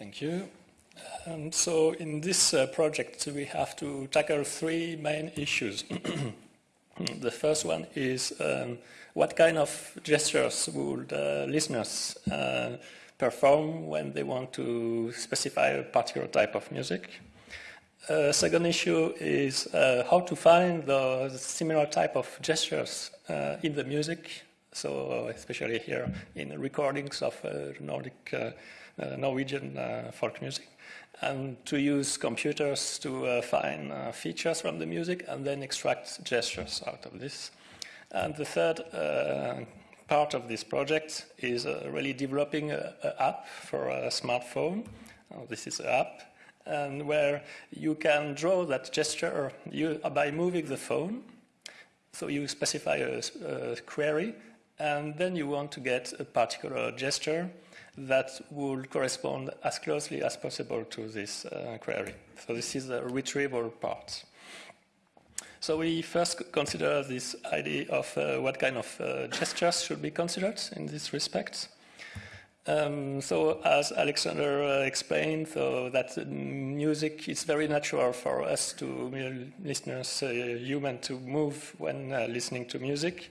Thank you. Um, so in this uh, project, we have to tackle three main issues. the first one is um, what kind of gestures would uh, listeners uh, perform when they want to specify a particular type of music? Uh, second issue is uh, how to find the similar type of gestures uh, in the music, so especially here in recordings of uh, Nordic, Uh, Norwegian uh, folk music, and to use computers to uh, find features from the music and then extract gestures out of this. And the third part of this project is really developing an app for a smartphone. Oh, this is an app and where you can draw that gesture you, by moving the phone. So you specify a, a, query, and then you want to get a particular gesture that will correspond as closely as possible to this uh, query. So this is the retrieval part. So we first consider this idea of uh, what kind of uh, gestures should be considered in this respect. Um, so as Alexander uh, explained, so that music is very natural for us to listeners, uh, human to move when uh, listening to music.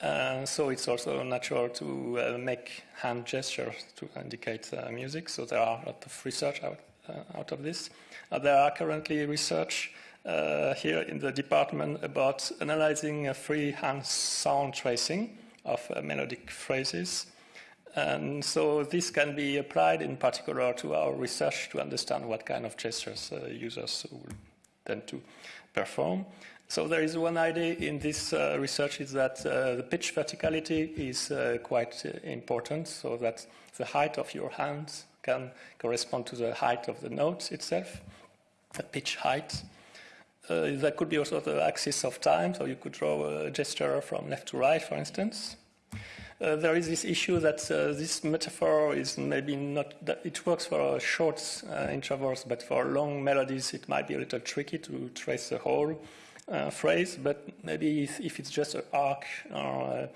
Uh, so it's also natural to uh, make hand gestures to indicate uh, music. So there are a lot of research out, out of this. there are currently research here in the department about analyzing free hand sound tracing of melodic phrases. And so this can be applied in particular to our research to understand what kind of gestures uh, users will tend to perform. So there is one idea in this uh, research is that uh, the pitch verticality is uh, quite uh, important, so that the height of your hands can correspond to the height of the notes itself, the pitch height. Uh, that could be also the axis of time, so you could draw a gesture from left to right, for instance. Uh, there is this issue that this metaphor is maybe not, it works for short intervals, but for long melodies it might be a little tricky to trace the whole uh, phrase, but maybe if, it's just an arc or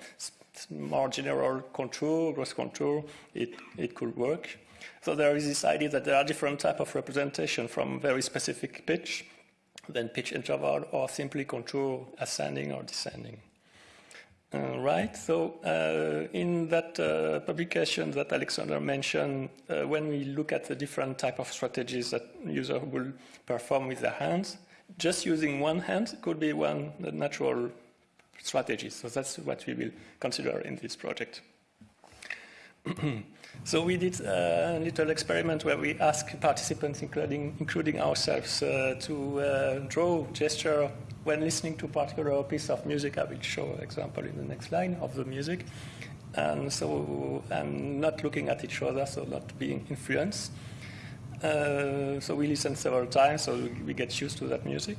more general contour, gross contour, it, it could work. So there is this idea that there are different type of representation from very specific pitch, then pitch interval, or simply contour ascending or descending. Uh, right, so uh, in that uh, publication that Alexander mentioned, uh, when we look at the different type of strategies that user will perform with their hands, just using one hand could be one natural strategy. So that's what we will consider in this project. so we did a little experiment where we asked participants, including, including ourselves, uh, to uh, draw gesture when listening to a particular piece of music, I will show example in the next line of the music. And so, and not looking at each other, so not being influenced. Uh, so we listen several times, so we get used to that music.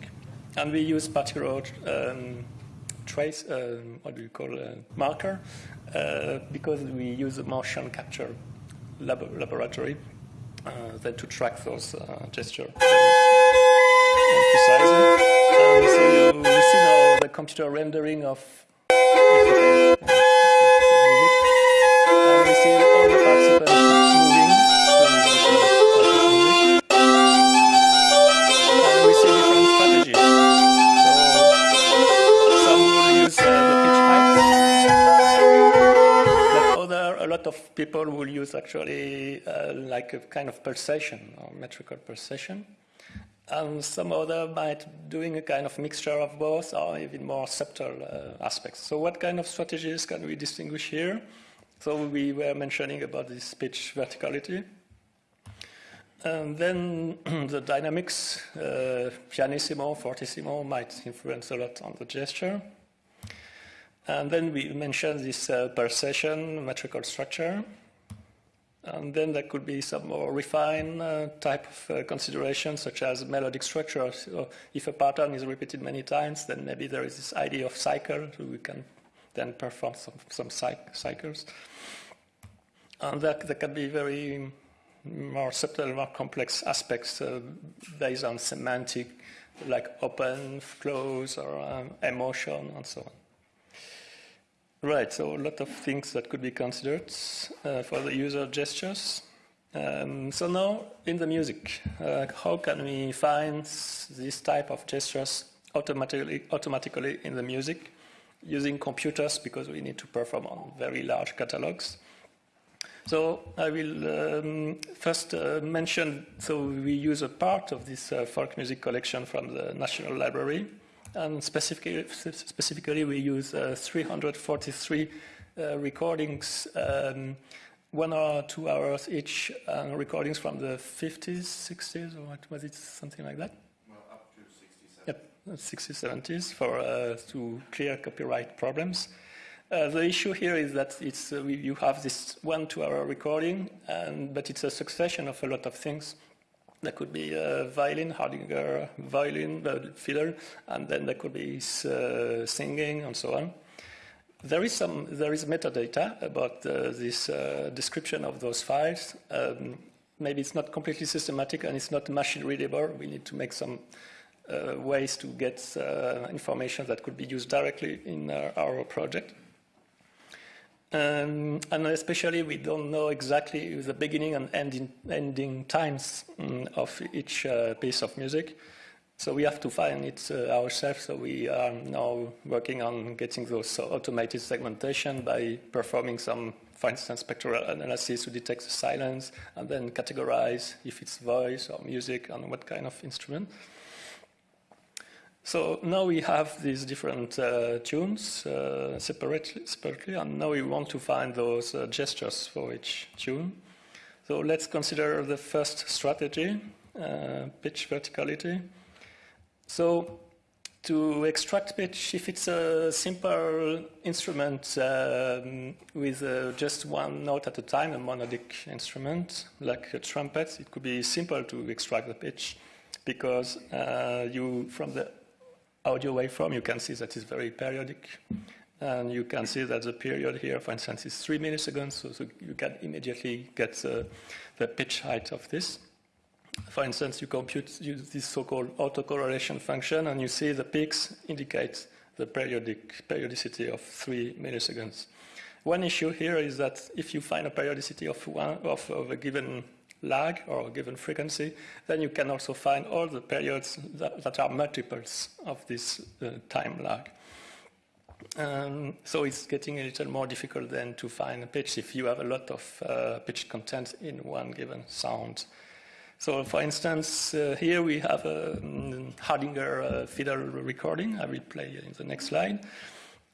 And we use particular um, trace, uh, what do you call a marker, uh, because we use a motion capture lab laboratory uh, to track those uh, gestures precisely. Um, so you, you see now the computer rendering of and see of people will use actually uh, like a kind of pulsation or metrical pulsation and some other might doing a kind of mixture of both or even more subtle uh, aspects. So what kind of strategies can we distinguish here? So we were mentioning about this pitch verticality. And then the dynamics, uh, pianissimo, fortissimo might influence a lot on the gesture. And then we mentioned this uh, session metrical structure. And then there could be some more refined uh, type of uh, considerations, such as melodic structure. So if a pattern is repeated many times, then maybe there is this idea of cycle, so we can then perform some, some cycles. And that, that can be very more subtle, more complex aspects uh, based on semantic, like open, close, or um, emotion, and so on. Right, so a lot of things that could be considered uh, for the user gestures. Um, so now in the music, uh, how can we find this type of gestures automatically, automatically in the music using computers because we need to perform on very large catalogs. So I will um, first uh, mention, so we use a part of this uh, folk music collection from the National Library and specifically, specifically we use uh, 343 uh, recordings um, one or two hours each, uh, recordings from the 50s, 60s, or what was it, something like that? Well, up to 60s, 70s. Yep, 60s, 70s, for, uh, to clear copyright problems. Uh, the issue here is that it's, uh, you have this one two-hour recording, and, but it's a succession of a lot of things. There could be a violin, Hardanger violin, uh, fiddle, and then there could be uh, singing and so on. There is some there is metadata about uh, this uh, description of those files. Um, maybe it's not completely systematic and it's not machine readable. We need to make some uh, ways to get uh, information that could be used directly in our, our project. Um, and especially we don't know exactly the beginning and ending, ending times um, of each uh, piece of music. So we have to find it uh, ourselves. So we are now working on getting those automated segmentation by performing some, for instance, spectral analysis to detect the silence and then categorize if it's voice or music and what kind of instrument. So now we have these different uh, tunes uh, separately, separately, and now we want to find those uh, gestures for each tune. So let's consider the first strategy, uh, pitch verticality. So to extract pitch, if it's a simple instrument um, with uh, just one note at a time, a monodic instrument, like a trumpet, it could be simple to extract the pitch because uh, you, from the audio waveform, you can see that it's very periodic. And you can see that the period here, for instance, is three milliseconds, so, so you can immediately get the pitch height of this. For instance, you compute this so-called autocorrelation function, and you see the peaks indicate the periodic periodicity of three milliseconds. One issue here is that if you find a periodicity of, one, of, of a given lag or a given frequency, then you can also find all the periods that, that are multiples of this uh, time lag. Um, so it's getting a little more difficult then to find a pitch if you have a lot of uh, pitch content in one given sound. So for instance, uh, here we have a um, Hardanger uh, fiddle recording. I will play in the next slide.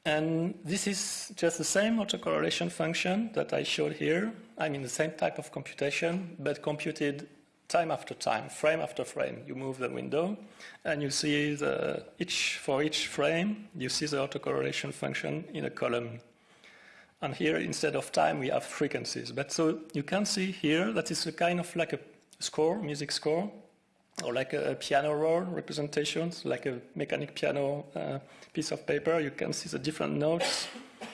And this is just the same autocorrelation function that I showed here. I mean the same type of computation, but computed time after time, frame after frame. You move the window, and you see the, each, for each frame, you see the autocorrelation function in a column. And here, instead of time, we have frequencies. But so you can see here that it's a kind of like a score, music score, or like a, piano roll representations, like a mechanic piano uh, piece of paper. You can see the different notes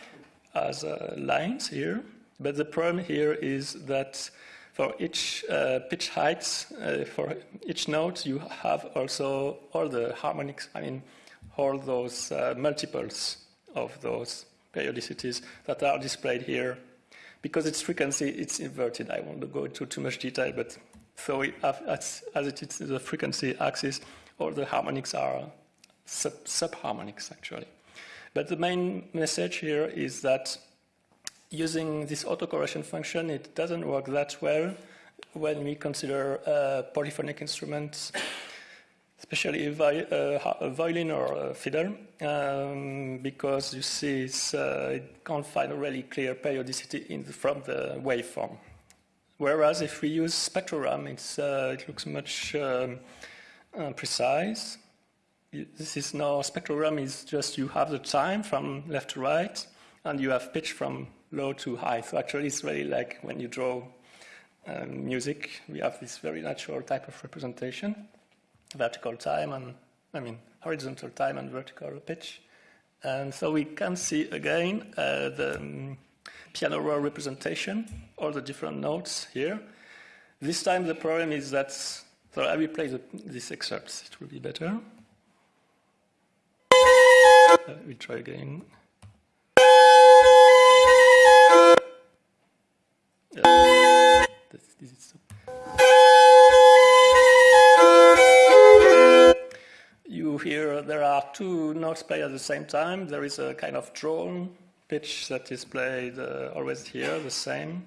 as uh, lines here. But the problem here is that for each uh, pitch height, uh, for each note, you have also all the harmonics, I mean, all those uh, multiples of those periodicities that are displayed here. Because its frequency, it's inverted. I won't go into too much detail, but so as, as it is the frequency axis, all the harmonics are sub, subharmonics actually. But the main message here is that using this autocorrelation function, it doesn't work that well when we consider uh, polyphonic instruments, especially a, vi uh, violin or a fiddle, um, because you see uh, it can't find a really clear periodicity the, from the waveform. Whereas if we use spectrogram, uh, it looks much um, uh, precise. This is now, spectrogram is just you have the time from left to right, and you have pitch from low to high. So actually it's really like when you draw um, music, we have this very natural type of representation, vertical time and, I mean, horizontal time and vertical pitch. And so we can see again uh, the um, piano roll representation, all the different notes here. This time the problem is that, so I will play the, this excerpt, it will be better. Uh, we'll try again. You hear there are two notes played at the same time. There is a kind of drone pitch that is played uh, always here, the same.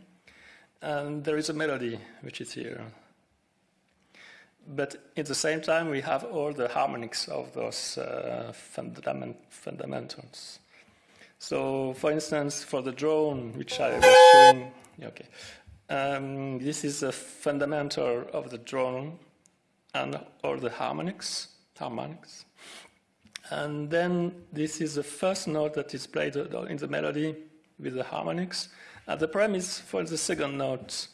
And there is a melody, which is here. But at the same time, we have all the harmonics of those uh, fundament fundamentals. So, for instance, for the drone, which I was showing, okay, um, this is a fundamental of the drone and all the harmonics, harmonics. And then this is the first note that is played in the melody with the harmonics. And the problem is for the second note.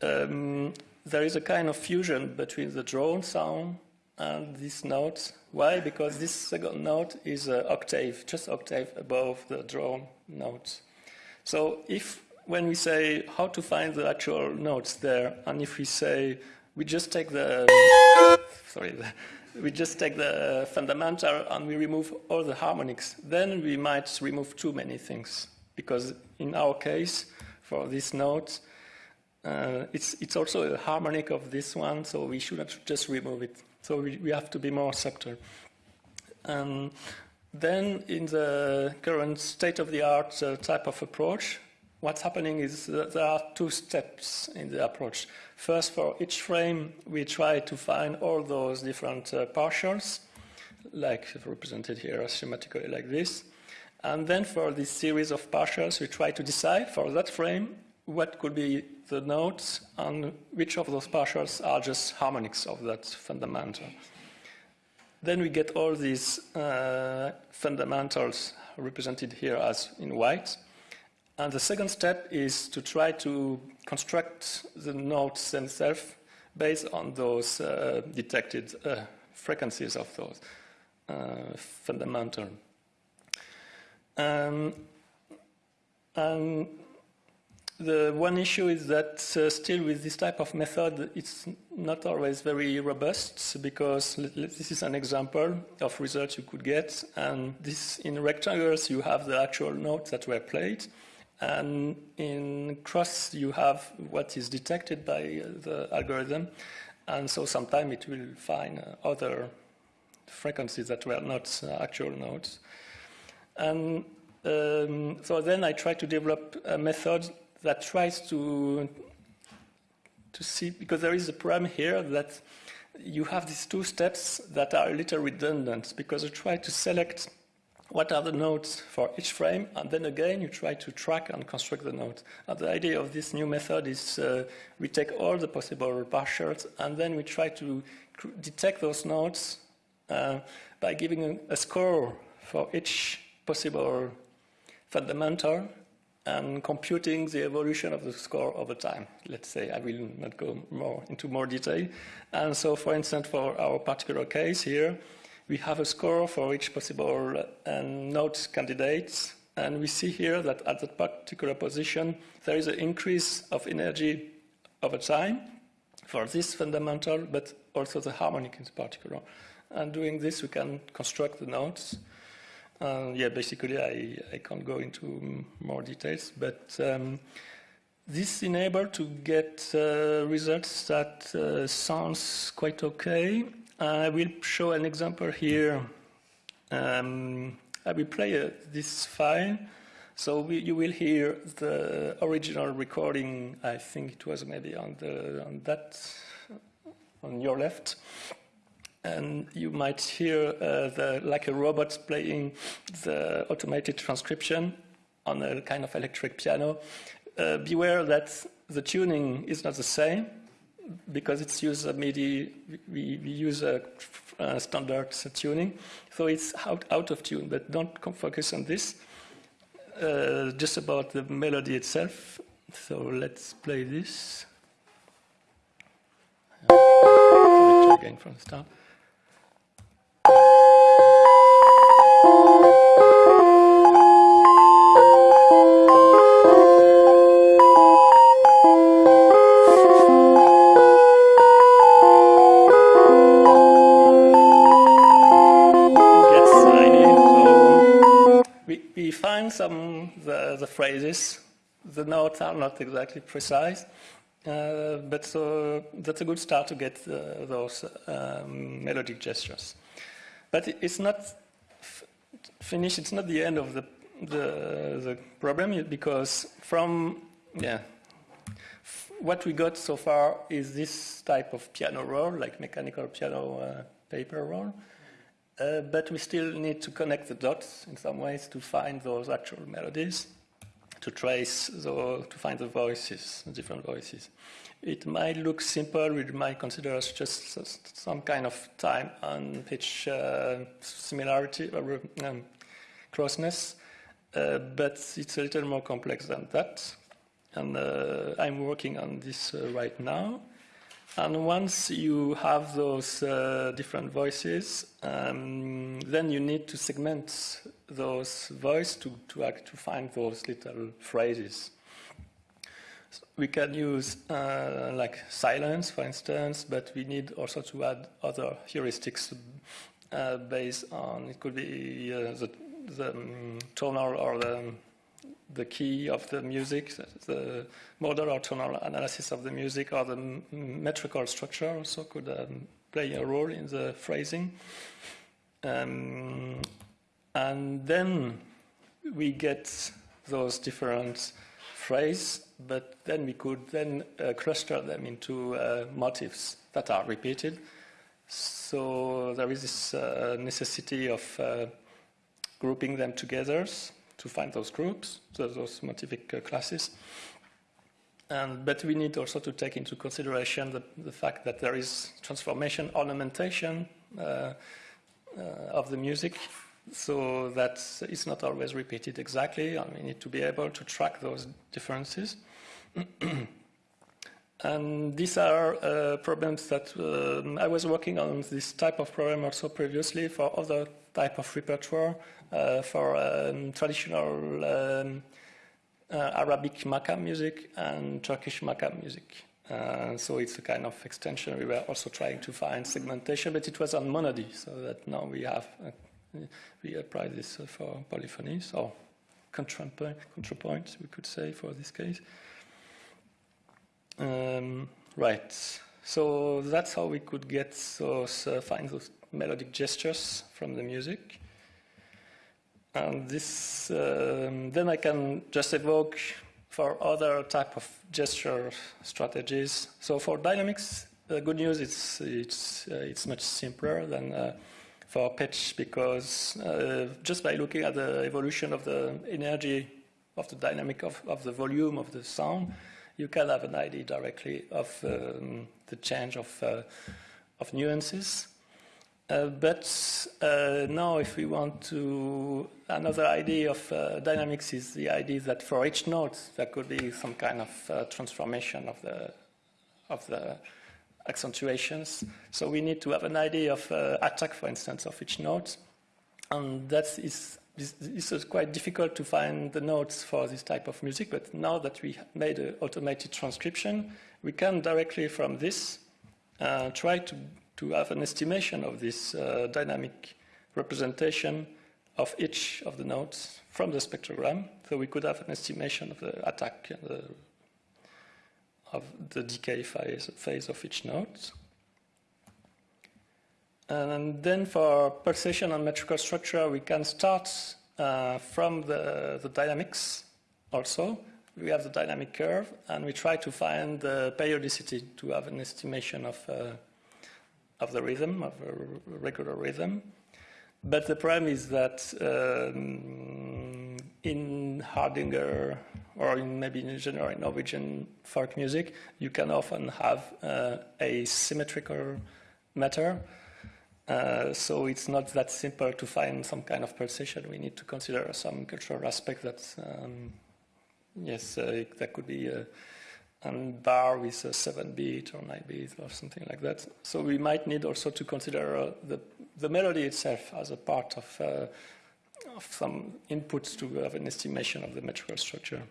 Um, there is a kind of fusion between the drone sound and this note. Why? Because this second note is an octave, just octave above the drone note. So if when we say how to find the actual notes there, and if we say we just take the sorry, the, we just take the fundamental and we remove all the harmonics, then we might remove too many things. Because in our case, for this note, uh, it's, it's also a harmonic of this one, so we shouldn't just remove it. So we, we have to be more subtle. Um, then in the current state-of-the-art uh, type of approach, what's happening is that there are two steps in the approach. First, for each frame, we try to find all those different uh, partials, like represented here schematically like this. And then for this series of partials, we try to decide for that frame what could be the notes and which of those partials are just harmonics of that fundamental. Then we get all these uh, fundamentals represented here as in white. And the second step is to try to construct the notes themselves based on those uh, detected uh, frequencies of those uh, fundamental. Um, and the one issue is that uh, still with this type of method, it's not always very robust because this is an example of results you could get. And this in rectangles, you have the actual notes that were played. And in cross, you have what is detected by the algorithm. And so sometimes it will find other frequencies that were not uh, actual notes. And um, so then I try to develop a method that tries to, to see, because there is a problem here that you have these two steps that are a little redundant because you try to select what are the nodes for each frame, and then again you try to track and construct the nodes. And the idea of this new method is uh, we take all the possible partials, and then we try to detect those nodes uh, by giving a, a score for each possible fundamental and computing the evolution of the score over time. Let's say I will not go more into more detail. And so, for instance, for our particular case here, we have a score for each possible uh, node candidates. And we see here that at that particular position, there is an increase of energy over time for this fundamental, but also the harmonic in particular. And doing this, we can construct the nodes. Uh, yeah, basically, I, I can't go into more details, but um, this enabled to get uh, results that uh, sounds quite okay. I will show an example here. Um, I will play uh, this file. So we, you will hear the original recording. I think it was maybe on the on that on your left and you might hear uh, the, like a robot playing the automated transcription on a kind of electric piano. Uh, beware that the tuning is not the same because it's used a MIDI, we, we use a, a, standard tuning, so it's out, out of tune, but don't focus on this, uh, just about the melody itself. So let's play this. again from the start. Phrases. The notes are not exactly precise, uh, but so that's a good start to get uh, those um, melodic gestures. but it's not finished. It's not the end of the the, the problem because from yeah, what we got so far is this type of piano roll, like mechanical piano uh, paper roll. Uh, but we still need to connect the dots in some ways to find those actual melodies, to trace, the, to find the voices, different voices. It might look simple, we might consider just some kind of time and pitch uh, similarity or um, closeness, uh, but it's a little more complex than that. And uh, I'm working on this uh, right now. And once you have those uh, different voices, um, then you need to segment those voices to, to, to find those little phrases. So we can use uh, like silence, for instance, but we need also to add other heuristics uh, based on, it could be uh, the, the um, tonal or the the key of the music, the modal or tonal analysis of the music, or the metrical structure also could um, play a role in the phrasing. Um, and then we get those different phrases, but then we could then uh, cluster them into uh, motifs that are repeated. So there is this uh, necessity of uh, grouping them together to find those groups, those motivic uh, classes. And, but we need also to take into consideration the, the fact that there is transformation, ornamentation uh, uh, of the music, so that it's not always repeated exactly, and we need to be able to track those differences. and these are uh, problems that um, I was working on this type of problem also previously for other type of repertoire uh, for um, traditional um, uh, Arabic makam music and Turkish makam music. Uh, so it's a kind of extension. We were also trying to find segmentation, but it was on monody, so that now we have we apply this for polyphony. So contrapoint, contrapoint, we could say for this case. Um, right. So that's how we could get those uh, find those melodic gestures from the music. And this, um, then I can just evoke for other type of gesture strategies. So for dynamics, the good news is it's, uh, it's much simpler than uh, for pitch because uh, just by looking at the evolution of the energy of the dynamic of, of the volume of the sound, you can have an idea directly of um, the change of, uh, of nuances. Uh, but uh, now, if we want to, another idea of uh, dynamics is the idea that for each note there could be some kind of uh, transformation of the of the accentuations. So we need to have an idea of uh, attack, for instance, of each note, and that is. This is quite difficult to find the notes for this type of music, but now that we made an automated transcription, we can directly from this try to to have an estimation of this uh, dynamic representation of each of the notes from the spectrogram. So we could have an estimation of the attack uh, of the decay phase, phase of each note. And then for pulsation and metrical structure, we can start uh, from the, the dynamics also. We have the dynamic curve, and we try to find the periodicity to have an estimation of uh, of the rhythm, of a regular rhythm. But the problem is that um, in Hardanger, or in maybe in general in Norwegian folk music, you can often have uh, a symmetrical matter. Uh, so it's not that simple to find some kind of pulsation. We need to consider some cultural aspect that, um, yes, uh, that could be uh, and bar with a 7 beat or 9 beat or something like that. So we might need also to consider uh, the, the melody itself as a part of, uh, of some inputs to have an estimation of the metrical structure.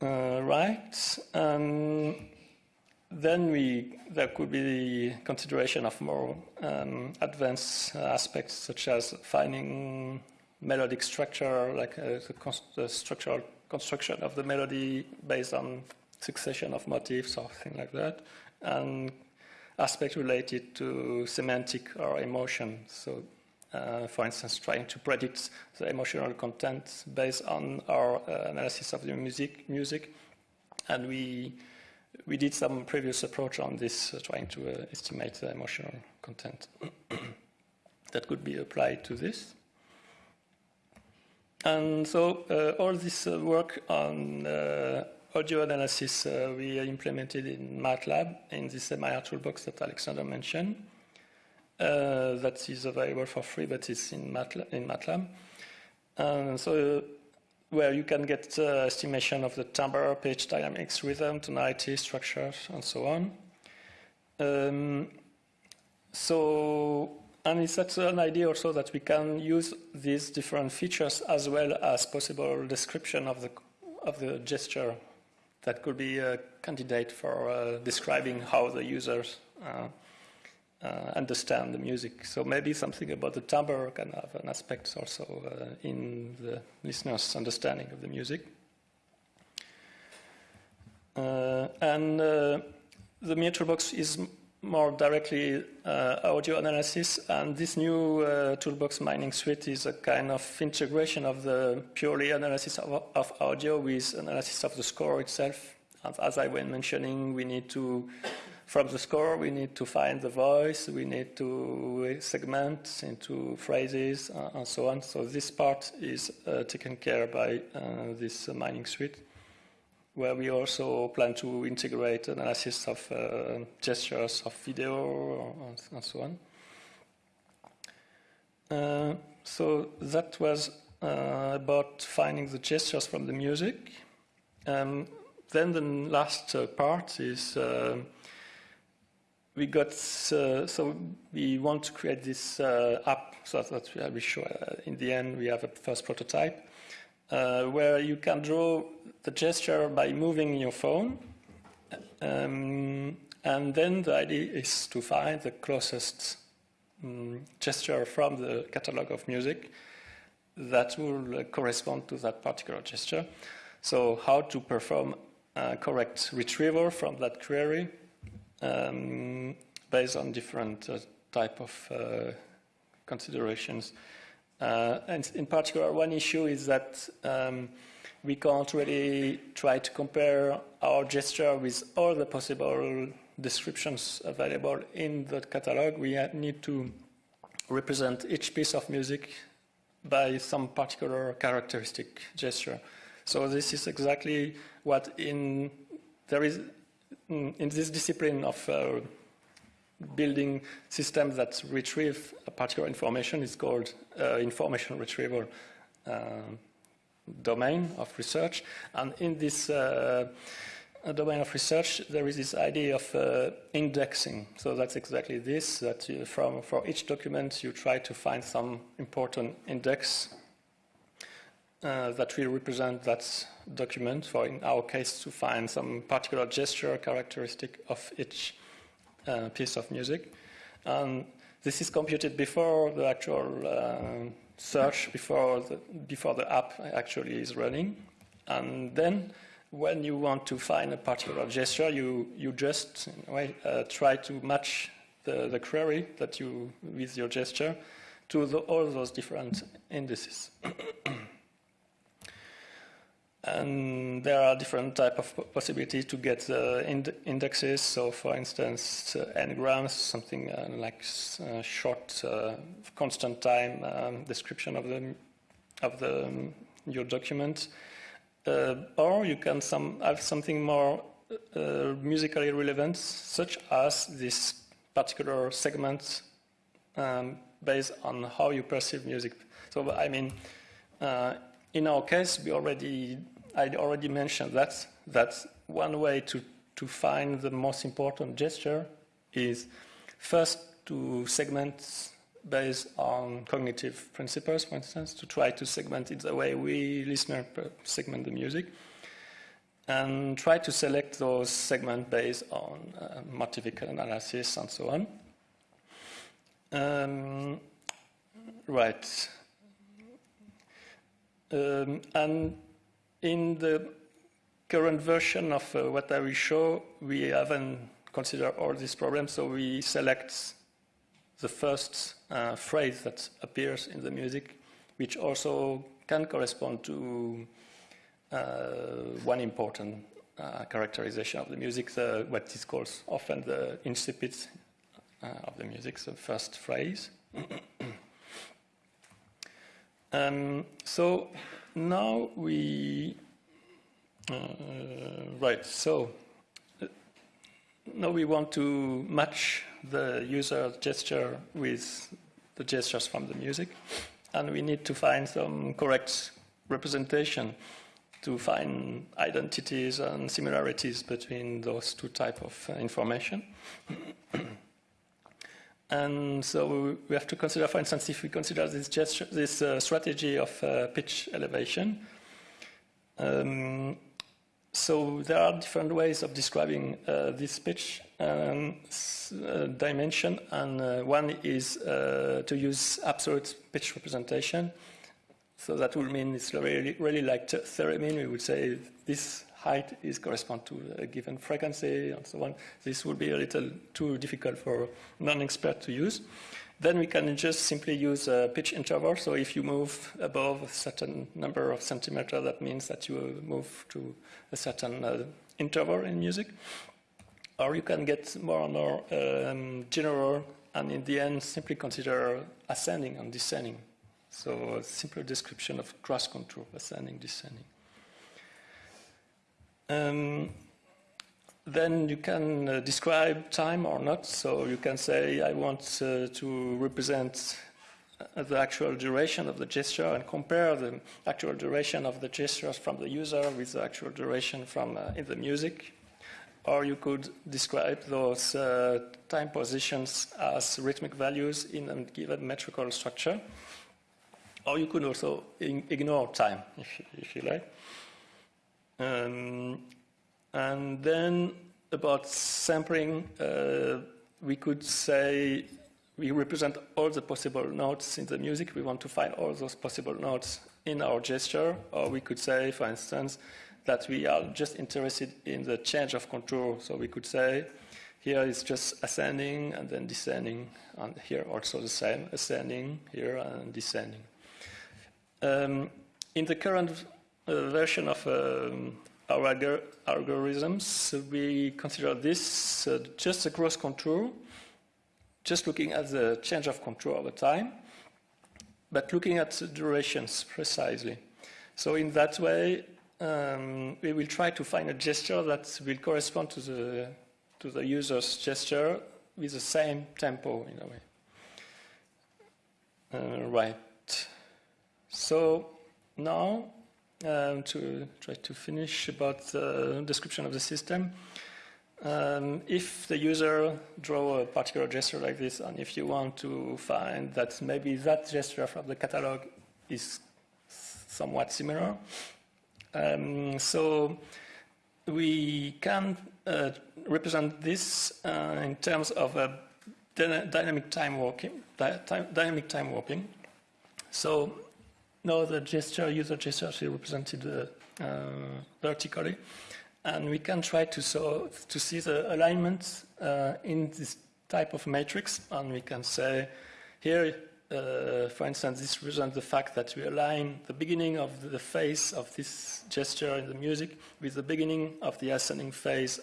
Uh, right. Um, then we, there could be the consideration of more um, advanced aspects, such as finding melodic structure, like uh, the structural construction of the melody based on succession of motifs or things like that. And aspect related to semantic or emotion. So, uh, for instance, trying to predict the emotional content based on our uh, analysis of the music, music, and we we did some previous approach on this, uh, trying to uh, estimate the emotional content that could be applied to this. And so uh, all this uh, work on uh, audio analysis we implemented in MATLAB in this MIR toolbox that Alexander mentioned. That is available for free, but it's in MATLAB. In MATLAB. And so where you can get uh, estimation of the timbre, pitch dynamics, rhythm, tonality, structure, and so on. Um, so and it's that's an idea also that we can use these different features as well as possible description of the, of the gesture that could be a candidate for uh, describing how the users uh, uh, understand the music. So maybe something about the timbre can have an aspect also uh, in the listener's understanding of the music. Uh, and uh, the MIR toolbox is more directly uh, audio analysis, and this new uh, toolbox MiningSuite is a kind of integration of the purely analysis of, of, audio with analysis of the score itself. And As I was mentioning, we need to, from the score, we need to find the voice, we need to segment into phrases, uh, and so on. So this part is uh, taken care by uh, this MiningSuite where we also plan to integrate analysis of uh, gestures of video and so on. Uh, so that was uh, about finding the gestures from the music. Um, then the last uh, part is uh, we got uh, so we want to create this app so that we show in the end we have a first prototype uh, where you can draw the gesture by moving your phone. Um, and then the idea is to find the closest um, gesture from the catalog of music that will uh, correspond to that particular gesture. So how to perform a correct retrieval from that query um, based on different uh, type of uh, considerations. Uh, and in particular, one issue is that um, we can't really try to compare our gesture with all the possible descriptions available in the catalog. We need to represent each piece of music by some particular characteristic gesture. So this is exactly what in there is in this discipline of uh, building systems that retrieve a particular information is called uh, information retrieval uh, domain of research. And in this uh, domain of research, there is this idea of uh, indexing. So that's exactly this, that you, from, for each document you try to find some important index uh, that will represent that document, for in our case to find some particular gesture characteristic of each uh, piece of music. And this is computed before the actual uh, search, before the, before the app actually is running. And then when you want to find a particular gesture, you, you just uh, try to match the, the query that you, with your gesture to the, all those different indices. And there are different type of possibilities to get the ind indexes. So, for instance, uh, n-grams, something uh, like uh, short, uh, constant time um, description of the of the um, your document, uh, or you can some have something more uh, musically relevant, such as this particular segment um, based on how you perceive music. So, I mean. in our case, we already I already mentioned that, that one way to, to find the most important gesture is first to segment based on cognitive principles, for instance, to try to segment it the way we listeners segment the music, and try to select those segments based on uh, analysis and so on. Um, right. Um, and in the current version of uh, what I will show, we haven't considered all these problems. So we select the first uh, phrase that appears in the music, which also can correspond to uh, one important uh, characterization of the music, the, what is called often the incipit uh, of the music, the first phrase. um, so now we, uh, right, so uh, now we want to match the user gesture with the gestures from the music, and we need to find some correct representation to find identities and similarities between those two types of uh, information. and so we have to consider, for instance, if we consider this, gesture, this uh, strategy of uh, pitch elevation, um, so there are different ways of describing uh, this pitch um, uh, dimension, and uh, one is to use absolute pitch representation, so that would mean it's really, really like theremin. We would say this height is correspond to a given frequency and so on. This would be a little too difficult for non-expert to use. Then we can just simply use a pitch interval. So if you move above a certain number of centimeters, that means that you move to a certain uh, interval in music. Or you can get more and more um, general, and in the end, simply consider ascending and descending. So a simple description of gross contour, ascending, descending. Um, then you can uh, describe time or not. So you can say, I want uh, to represent uh, the actual duration of the gesture and compare the actual duration of the gestures from the user with the actual duration from uh, in the music. Or you could describe those uh, time positions as rhythmic values in a given metrical structure. Or you could also ignore time, if, if you like. Um, and then about sampling, uh, we could say we represent all the possible notes in the music. We want to find all those possible notes in our gesture. Or we could say, for instance, that we are just interested in the change of contour. So we could say, here is just ascending and then descending, and here also the same, ascending here and descending. Um, in the current version of um, our algor algorithms, we consider this uh, just a gross contour, just looking at the change of contour over time, but looking at durations precisely. So in that way, um, we will try to find a gesture that will correspond to the, to the user's gesture with the same tempo in a way. Uh, right. So now um, to try to finish about the description of the system. Um, if the user draw a particular gesture like this, and if you want to find that maybe that gesture from the catalog is somewhat similar, um, so we can uh, represent this uh, in terms of a dynamic time warping. Dynamic time warping. So no, the gesture, user gesture is represented uh, uh, vertically. And we can try to, so, to see the alignment uh, in this type of matrix. And we can say here, uh, for instance, this represents the fact that we align the beginning of the phase of this gesture in the music with the beginning of the ascending phase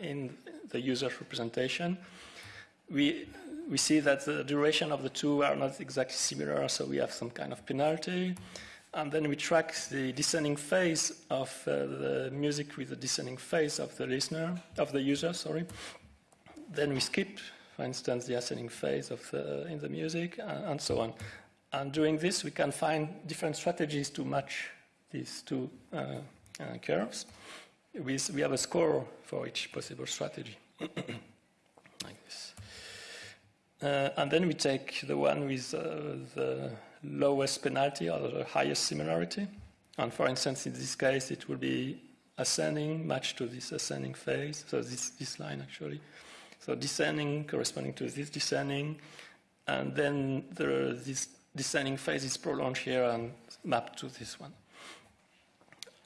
in the user's representation. We we see that the duration of the two are not exactly similar, so we have some kind of penalty. And then we track the descending phase of uh, the music with the descending phase of the listener, of the user, sorry. Then we skip, for instance, the ascending phase of the, in the music, and, and so on. And doing this, we can find different strategies to match these two uh, uh, curves. We, we have a score for each possible strategy. Uh, and then we take the one with uh, the lowest penalty or the highest similarity. And for instance, in this case, it will be ascending matched to this ascending phase, so this, this line actually. So descending corresponding to this descending, and then the, this descending phase is prolonged here and mapped to this one.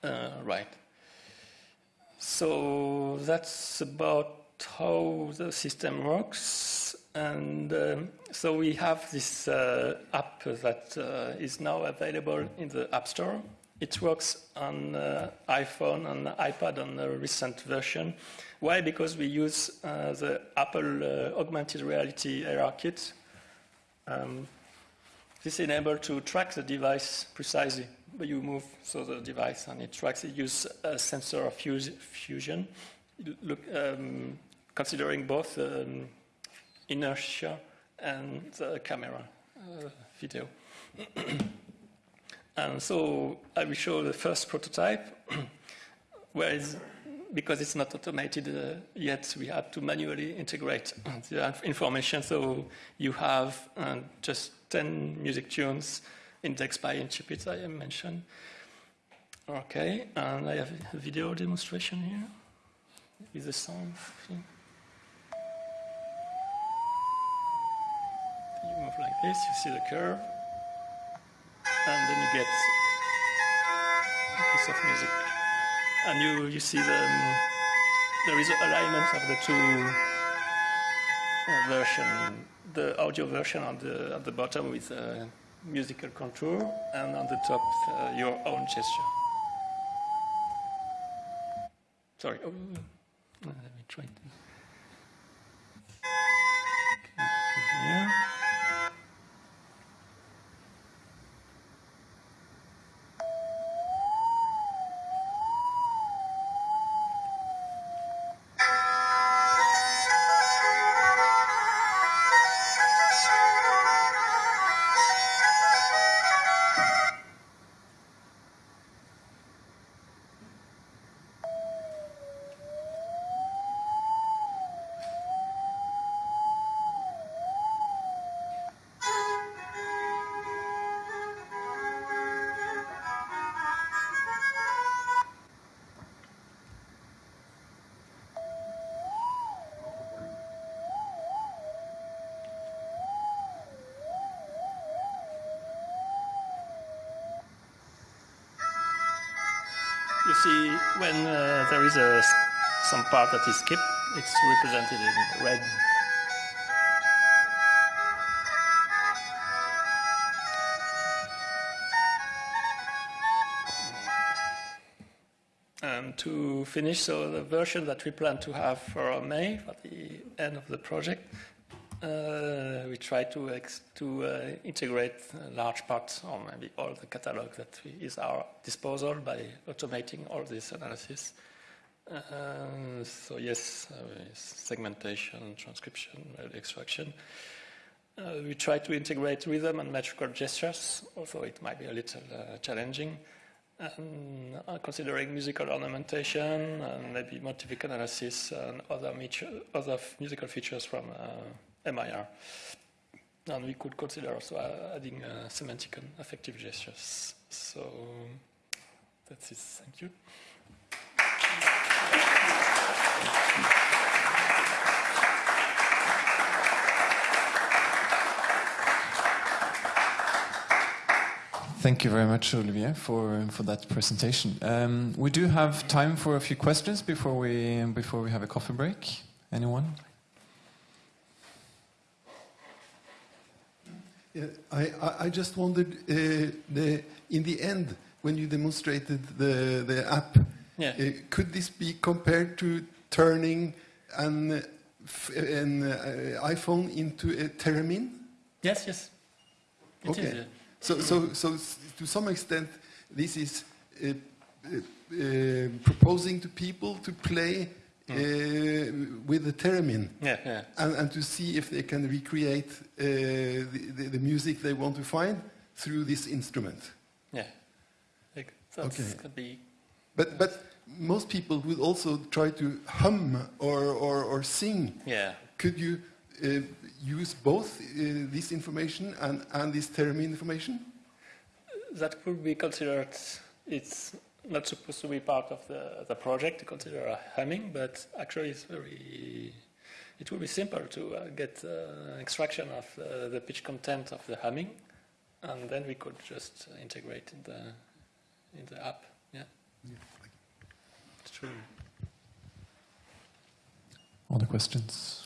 Uh, right. So that's about how the system works. And um, so we have this uh, app that uh, is now available in the App Store. It works on uh, iPhone and iPad on the recent version. Why? Because we use uh, the Apple uh, augmented reality AR kit. Um, this enables to track the device precisely. When you move so the device and it tracks. It uses a sensor of fusion, look, um, considering both um, inertia and the camera uh, video. and so I will show the first prototype, where it's, because it's not automated uh, yet, we had to manually integrate the information. So you have uh, just 10 music tunes indexed by Incipit, I mentioned. Okay, and I have a video demonstration here with the sound. You like this, you see the curve, and then you get a piece of music. And you, you see the, um, there is alignment of the two uh, version, the audio version on the, at the bottom with a musical contour, and on the top uh, your own gesture. Sorry. Oh, let me try to. See, when uh, there is a, some part that is skipped, it's represented in red. And to finish, so the version that we plan to have for May, for the end of the project, uh, we try to, to uh, integrate large parts or maybe all the catalog that is our disposal by automating all this analysis. Uh, so yes, uh, segmentation, transcription, extraction. Uh, we try to integrate rhythm and metrical gestures, although it might be a little uh, challenging. And uh, considering musical ornamentation and maybe motivic analysis and other, other musical features from MIR. And we could consider also adding uh, semantic and affective gestures. So that's it. Thank you. Thank you very much, Olivier, for, for that presentation. Um, we do have time for a few questions before we, before we have a coffee break. Anyone? Yeah, I, I just wondered, uh, the, in the end, when you demonstrated the, the app, yeah. uh, could this be compared to turning an, an uh, iPhone into a theremin? Yes, yes. It okay. Is, so, so, so to some extent, this is uh, uh, proposing to people to play uh, with the theremin yeah, yeah. And, and, to see if they can recreate uh, the, the, the, music they want to find through this instrument. Yeah, like, okay. could be. But but most people would also try to hum or or, or sing. Yeah. Could you uh, use both uh, this information and and this theremin information? That could be considered. It's not supposed to be part of the, the project to consider a humming, but actually it's very, it will be simple to uh, get uh, extraction of uh, the pitch content of the humming, and then we could just integrate in the, in the app. Yeah. yeah. It's true. Other questions?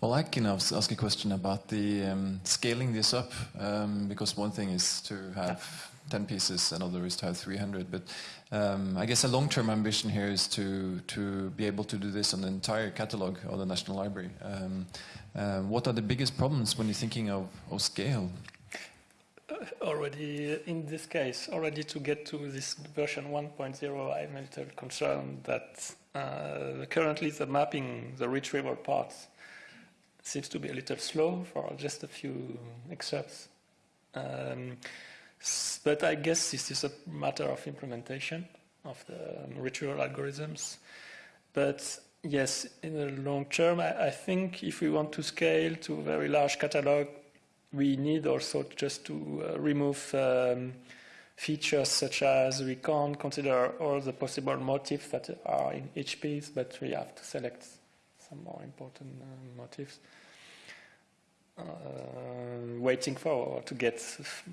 Well, I can ask a question about the um, scaling this up, um, because one thing is to have 10 pieces, another is to have 300. But um, I guess a long-term ambition here is to to be able to do this on the entire catalog of the National Library. Um, uh, what are the biggest problems when you're thinking of, of scale? already in this case, already to get to this version 1.0, I'm a little concerned that uh, currently the mapping, the retrieval parts, seems to be a little slow for just a few excerpts. Um, but I guess this is a matter of implementation of the um, retrieval algorithms. But yes, in the long term, I, I think if we want to scale to a very large catalog, we need also just to uh, remove um, features such as we can't consider all the possible motifs that are in each piece, but we have to select some more important uh, motifs. Uh, waiting for to get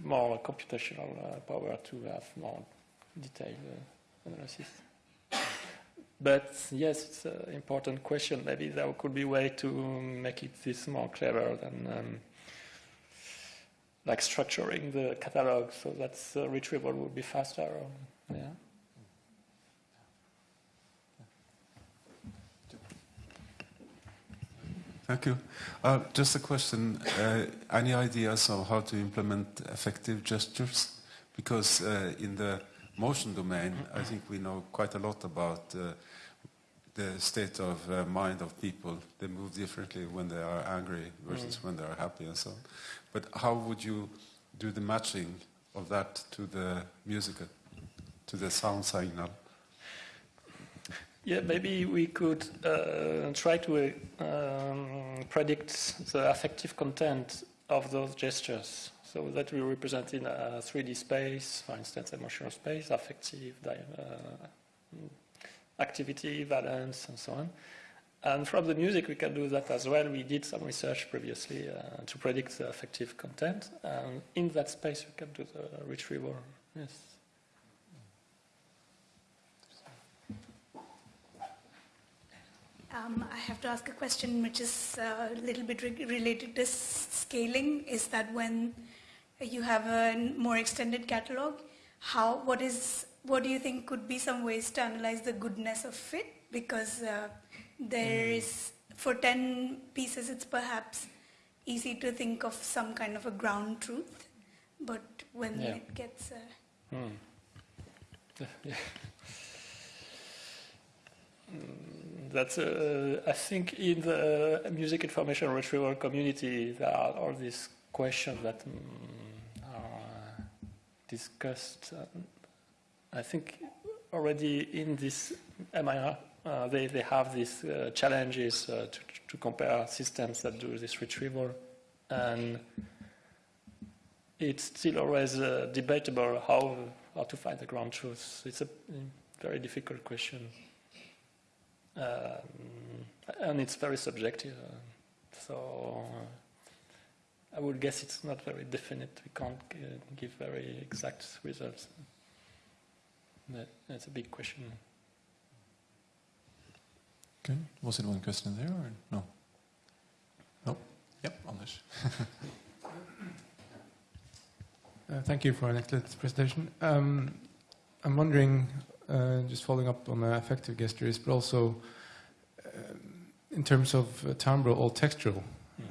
more computational uh, power to have more detailed uh, analysis. But yes, it's an important question. Maybe there could be a way to make it this more clever than um, like structuring the catalog so that the retrieval would be faster. Or, yeah. Thank you. Uh, just a question. Uh, any ideas of how to implement affective gestures? Because uh, in the motion domain, I think we know quite a lot about uh, the state of uh, mind of people. They move differently when they are angry versus when they are happy and so on. But how would you do the matching of that to the musical, to the sound signal? Yeah, maybe we could uh, try to uh, um, predict the affective content of those gestures. So that we represent in a 3D space, for instance, emotional space, affective, uh, activity, valence, and so on. And from the music, we can do that as well. We did some research previously uh, to predict the affective content. And in that space, we can do the retrieval. Yes. Um, I have to ask a question which is uh, a little bit re- related to scaling. Is that when you have a more extended catalog, how what is what do you think could be some ways to analyze the goodness of it? Because uh, there is for ten pieces, it's perhaps easy to think of some kind of a ground truth, but when Yeah. it gets uh, Hmm. Yeah. Mm, That's, uh, I think, in the music information retrieval community, there are all these questions that mm, are discussed. Uh, I think already in this MIR, uh, they, they have these uh, challenges uh, to, to compare systems that do this retrieval. And it's still always uh, debatable how, how to find the ground truth. It's a mm, very difficult question. Um, and it's very subjective. Uh, so uh, I would guess it's not very definite. We can't uh, give very exact results. That, that's a big question. Okay. Was it one question there or no? No. Yep, Anders. Uh, Thank you for an excellent presentation. Um, I'm wondering, just following up on the affective gestures, but also um, in terms of uh, timbre or textural,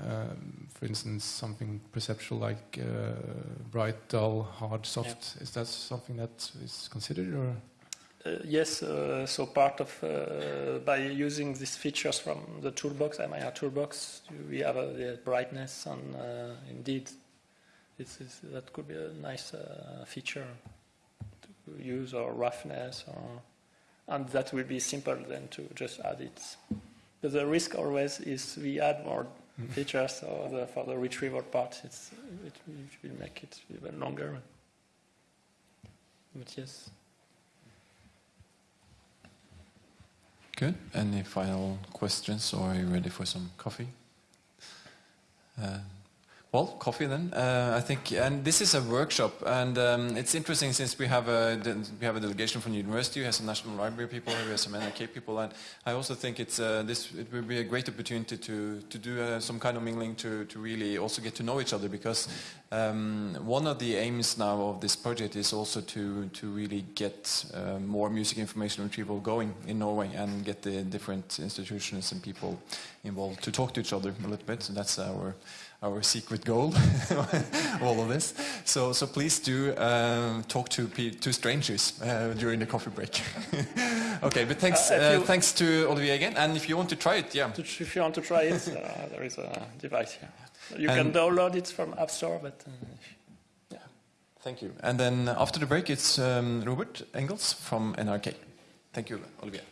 um, for instance, something perceptual like uh, bright, dull, hard, soft. Is that something that is considered, or? Uh, yes, uh, so part of uh, by using these features from the toolbox, MIR toolbox, we have uh, the brightness, and uh, indeed, this is, that could be a nice uh, feature use, or roughness, or, and that will be simple then to just add it. But the risk always is we add more features, or the, for the retrieval part, it's, it will make it even longer. But yes. Good. Any final questions, or are you ready for some coffee? Uh, Well, coffee then. Uh, I think, and this is a workshop, and um, it's interesting since we have a we have a delegation from the university, we have some National Library people, we have some NRK people, and I also think it's uh, this it will be a great opportunity to to do uh, some kind of mingling to to really also get to know each other because um, one of the aims now of this project is also to to really get uh, more music information retrieval going in Norway and get the different institutions and people involved to talk to each other a little bit. So that's our our secret goal, all of this. So, so please do um, talk to to strangers uh, during the coffee break. okay, but thanks, Uh, uh, thanks to Olivier again. And if you want to try it, yeah, If you want to try it, uh, there is a device here. You And- can download it from App Store, but uh, thank you. And then after the break, it's um, Robert Engels from NRK. Thank you, Olivier.